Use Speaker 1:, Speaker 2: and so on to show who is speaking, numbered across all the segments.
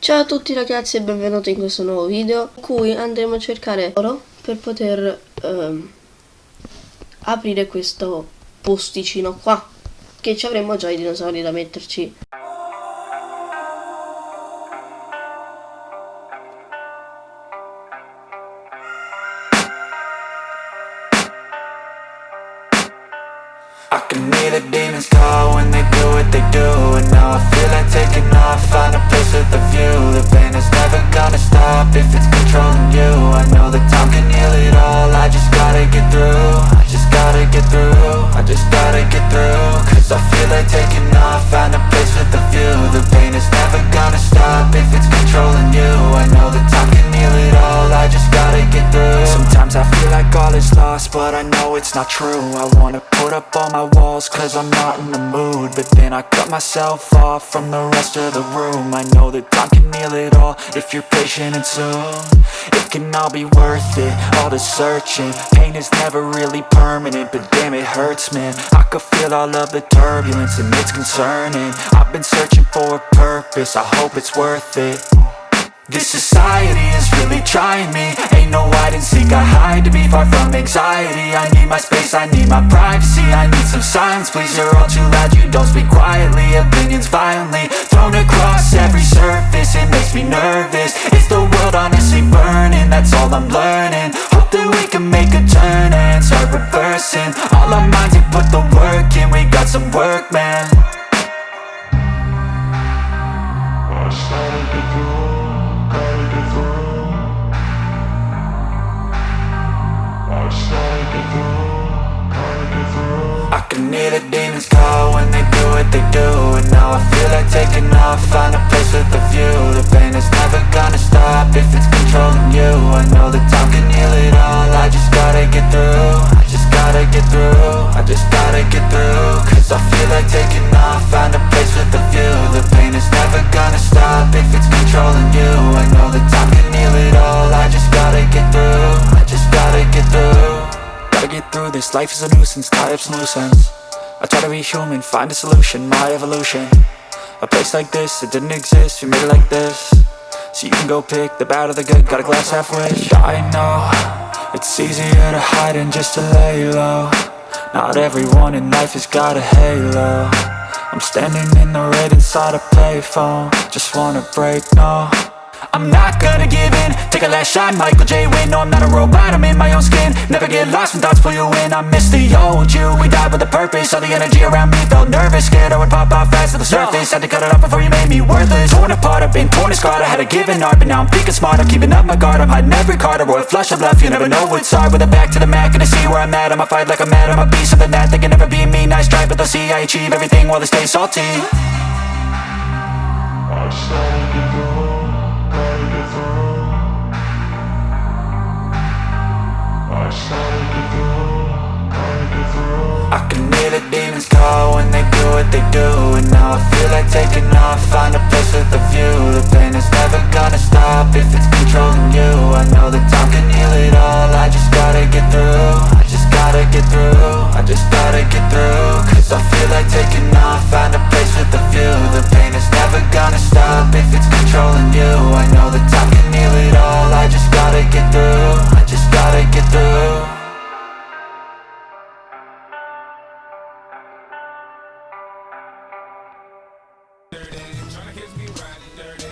Speaker 1: Ciao a tutti ragazzi e benvenuti in questo nuovo video in cui andremo a cercare oro per poter ehm, aprire questo posticino qua che ci avremo già i dinosauri da metterci
Speaker 2: but I know it's not true. I wanna put up all my walls cause I'm not in the mood. But then I cut myself off from the rest of the room. I know that time can heal it all if you're patient and soon. It can all be worth it, all the searching. Pain is never really permanent, but damn it hurts man. I could feel all of the turbulence and it's concerning. I've been searching for a purpose, I hope it's worth it this society is really trying me. Ain't no hide and seek, I hide to be far from anxiety. I need my space, I need my privacy. I need some silence, please, you're all too loud. You don't speak quietly, opinions violently Thrown across every surface, it makes me nervous. Is the world honestly burning? That's all I'm learning. Hope that we can make a turn and start reversing. All our minds and put the work in, we got some work, man Gotta through this, life is a nuisance, tie up some loose ends I try to be human, find a solution, my evolution. A place like this, it didn't exist, we made it like this. So you can go pick the bad or the good, got a glass half wish. I know, it's easier to hide than just to lay low. Not everyone in life has got a halo. I'm standing in the red inside a payphone. Just wanna break, no I'm not gonna give in. Take a last shot, Michael J. Win No, I'm not a robot, I'm in my own skin. Never get lost when thoughts pull you in. I miss the old you, we died with a purpose. All the energy around me felt nervous. Scared I would pop off fast to the surface. Had to cut it off before you made me worthless. Torn apart, I've been torn and scarred. I had a given art, but now I'm thinking smart. I'm keeping up my guard, I'm hiding every card. A royal flush of love, you never know what's hard. With a back to the mat, gonna see where I'm at. I'ma fight like I'm mad, I'ma be something that They can never be me, nice try But they'll see I achieve everything while they stay salty. I can hear the demons call when they do what they do And now I feel like taking off, find a place with The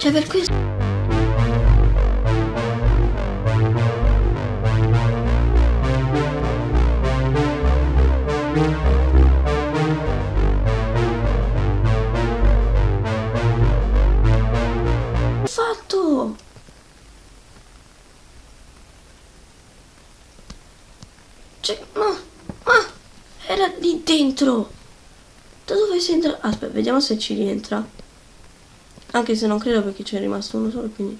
Speaker 1: Cioè per questo Fatto! Cioè, ma, ma, era lì dentro! Da dove si entra? Aspetta, vediamo se ci rientra. Anche se non credo perché c'è rimasto uno solo, quindi...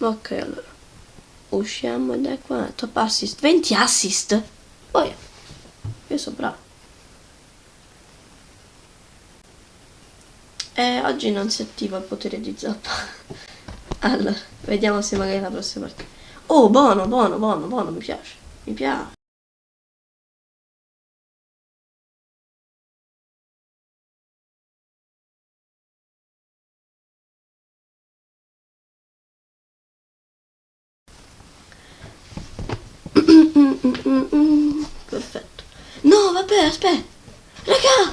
Speaker 1: Ok, allora. Usciamo da qua. Top assist. 20 assist? Poi, io sono bravo. Eh, oggi non si attiva il potere di zappa. Allora, vediamo se magari la prossima partita. Oh, buono, buono, buono, buono, mi piace. Mi piace. Perfetto. No, vabbè, aspetta. Raga!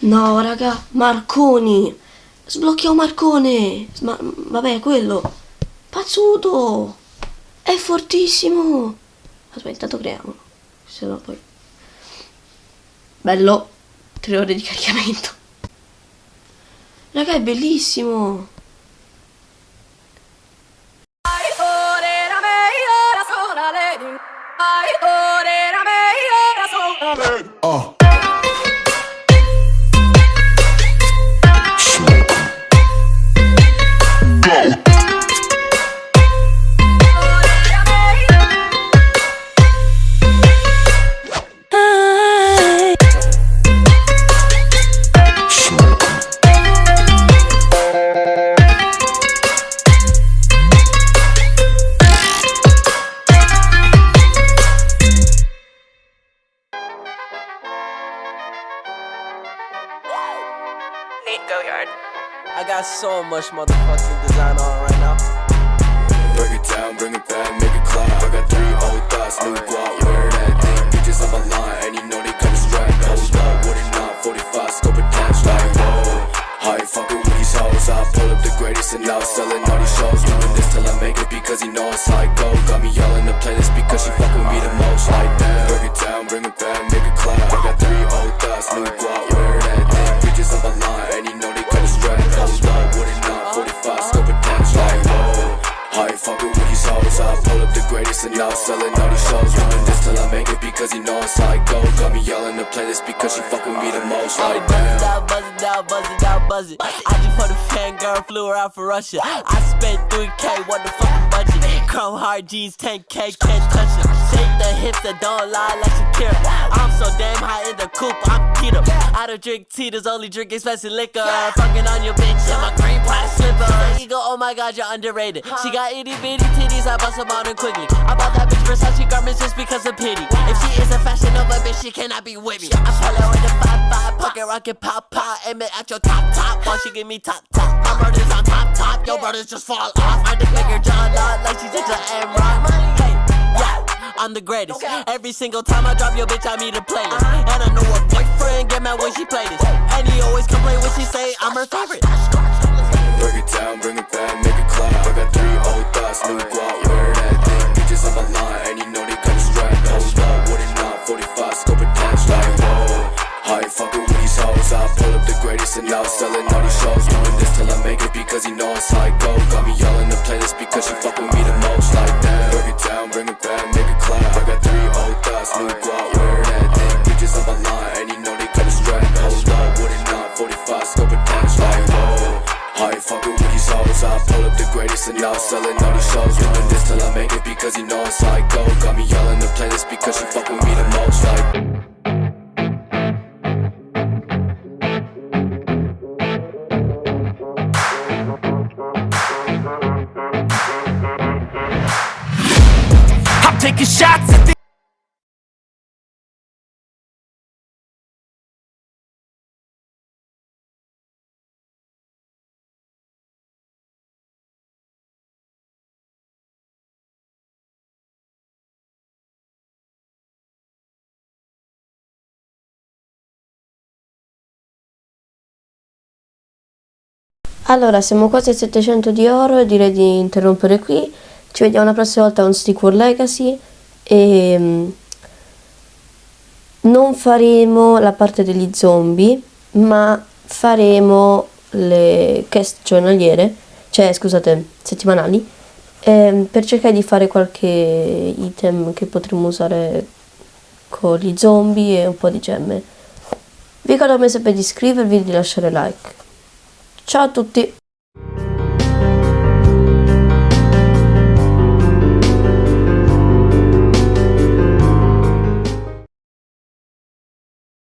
Speaker 1: No, raga, Marconi. Sblocchiamo Marcone. Ma, vabbè, quello. Pazzuto. È fortissimo. Aspetta, intanto creiamolo. Se no poi... Bello. Tre ore di caricamento. Raga, è bellissimo.
Speaker 3: So much motherfucking design on right now.
Speaker 4: Break it down, bring it back, make it clap. I got three old thoughts, new guap, wear that thing. Bitches on my line, and you know they kinda strapped. Hold up, what it not, 45, scope attached, like whoa. I ain't fucking with these hoes, I pull up the greatest and now selling all these shows. Doing this till I make it because he know it's how fucking with these hoes I pull up the greatest and now selling all these shows Doing this till I make it because he know it's how I go Got me yelling the playlist because she fuck with me the most
Speaker 3: I
Speaker 4: Like
Speaker 3: buzz it out, buzz it out, buzz it out, buzz it. I just put a fangirl, flew her out for Russia. I spent 3K, what the fucking budget? Chrome hard G's, 10K, can't touch it. Shake the hips that don't lie like Shakira. The coupe, I'm keto. I don't drink teeters, only drink expensive liquor. Fucking on your bitch, in my green plastic slipper. You go, oh my god, you're underrated. She got itty bitty titties, I bust them out and quickly. I bought that bitch Versace garments just because of pity. If she is a fashion Nova bitch, she cannot be with me. I pull her with the 5-5, pocket rocket pop pop, aim it at your top top, while she give me top top. My brother's on top top, your brothers just fall off. I just make her jaw like she's just an M-Rock. Hey, I'm the greatest. Every single time I drop your bitch, I need a playlist. And I know her boyfriend get mad when she play this. And he always complain when she say I'm her favorite.
Speaker 4: Break it down, bring it back, make it clap. I got three old thoughts, new guap, wear that thing Bitches on my line, and you know they kinda strapped Hold up, what it not, 45, scope attached, like whoa I ain't fucking with these hoes? I pull up the greatest and now selling all these shows. Doing this till I make it because he know it's how I go. Got me yelling the playlist because she fuck with me the most fucking with these hoes I pull up the greatest and now selling all these shows. Doing this till I make it because you know it's how I go Got me yelling the playlist because she fuck with me the most Like.
Speaker 2: I'm taking shots at the
Speaker 1: Allora, siamo quasi a 700 di oro e direi di interrompere qui. Ci vediamo la prossima volta con Stick War Legacy e mm, non faremo la parte degli zombie, ma faremo le quest giornaliere, cioè scusate, settimanali, ehm, per cercare di fare qualche item che potremo usare con gli zombie e un po' di gemme. Vi ricordo sempre di iscrivervi e di lasciare like. Ciao a tutti!